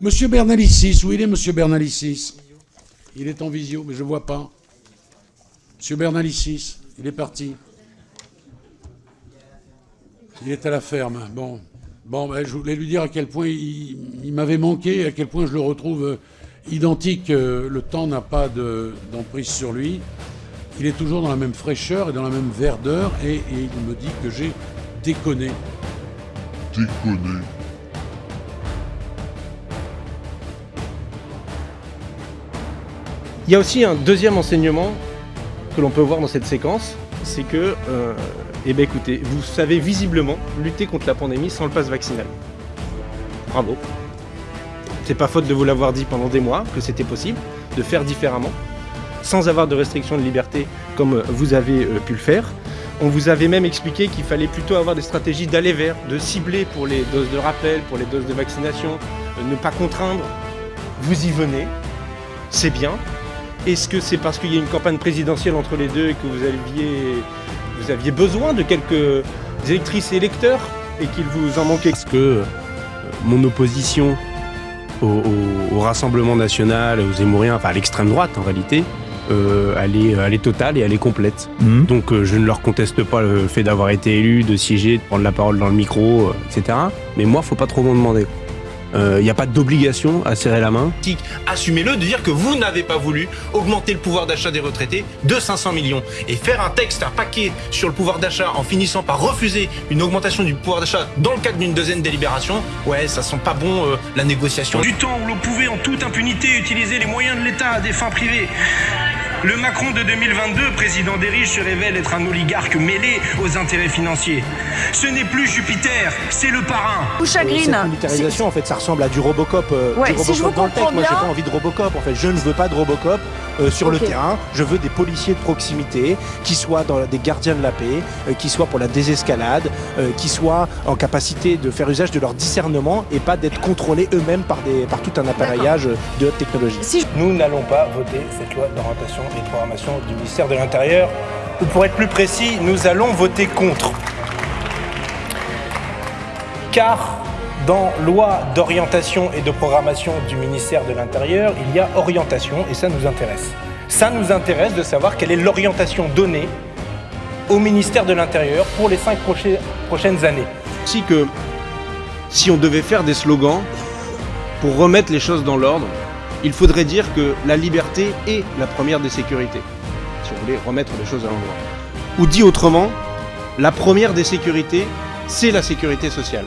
Monsieur Bernalicis, où il est, monsieur Bernalicis Il est en visio, mais je ne vois pas. Monsieur Bernalicis, il est parti. Il est à la ferme. Bon, bon ben, je voulais lui dire à quel point il, m'avait manqué, à quel point je le retrouve euh, identique. Euh, le temps n'a pas d'emprise sur lui. Il est toujours dans la même fraîcheur et dans la même verdeur, et, et il me dit que j'ai déconné. Déconné. Il y a aussi un deuxième enseignement que l'on peut voir dans cette séquence, c'est que, euh, eh bien écoutez, vous savez visiblement lutter contre la pandémie sans le pass vaccinal. Bravo. C'est pas faute de vous l'avoir dit pendant des mois que c'était possible de faire différemment, sans avoir de restrictions de liberté comme vous avez euh, pu le faire. On vous avait même expliqué qu'il fallait plutôt avoir des stratégies d'aller vers, de cibler pour les doses de rappel, pour les doses de vaccination, euh, ne pas contraindre. Vous y venez, c'est bien, est-ce que c'est parce qu'il y a une campagne présidentielle entre les deux et que vous aviez, vous aviez besoin de quelques électrices et électeurs et qu'il vous en manquait? Est-ce que euh, mon opposition au, Rassemblement National, aux Zémouriens, enfin à l'extrême droite en réalité, euh, elle, est, totale et elle est complète. Mhm. Donc euh, je ne leur conteste pas le fait d'avoir été élu, de siéger, de prendre la parole dans le micro, etc. Mais moi, faut pas trop m'en demander. Il euh, n'y a pas d'obligation à serrer la main. Assumez-le de dire que vous n'avez pas voulu augmenter le pouvoir d'achat des retraités de 500 millions. Et faire un texte, un paquet sur le pouvoir d'achat en finissant par refuser une augmentation du pouvoir d'achat dans le cadre d'une deuxième délibération, ouais, ça sent pas bon euh, la négociation. Du temps où l'on pouvait en toute impunité utiliser les moyens de l'État à des fins privées. Le Macron de 2022, président des riches, se révèle être un oligarque mêlé aux intérêts financiers. Ce n'est plus Jupiter, c'est le parrain. Ou chagrine. Cette militarisation, en fait, ça ressemble à du Robocop. Euh, ouais, du Robocop si je vous dans le texte. Moi, j'ai pas envie de Robocop. En fait, je ne veux pas de Robocop euh, sur le terrain. Je veux des policiers de proximité qui soient dans des gardiens de la paix, euh, qui soient pour la désescalade, qui soient en capacité de faire usage de leur discernement et pas d'être contrôlés eux-mêmes par, des, par tout un appareillage de haute technologie. Si Nous n'allons pas voter cette loi d'orientation et de programmation du ministère de l'Intérieur, ou pour être plus précis, nous allons voter contre. Car dans loi d'orientation et de programmation du ministère de l'Intérieur, il y a orientation et ça nous intéresse. Ça nous intéresse de savoir quelle est l'orientation donnée au ministère de l'Intérieur pour les cinq prochaines années. Si que si on devait faire des slogans pour remettre les choses dans l'ordre, il faudrait dire que la liberté est la première des sécurités, si on voulait remettre les choses à l'endroit. Ou dit autrement, la première des sécurités, c'est la sécurité sociale.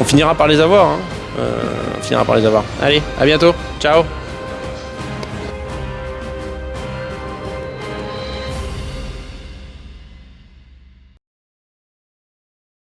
On finira par les avoir, hein. Euh, on finira par les avoir. Allez, à bientôt, ciao